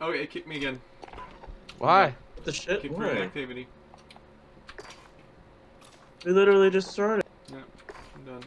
Oh, it kicked me again. Why? The shit? Kick Why? activity. We literally just started. Yep, yeah, I'm done.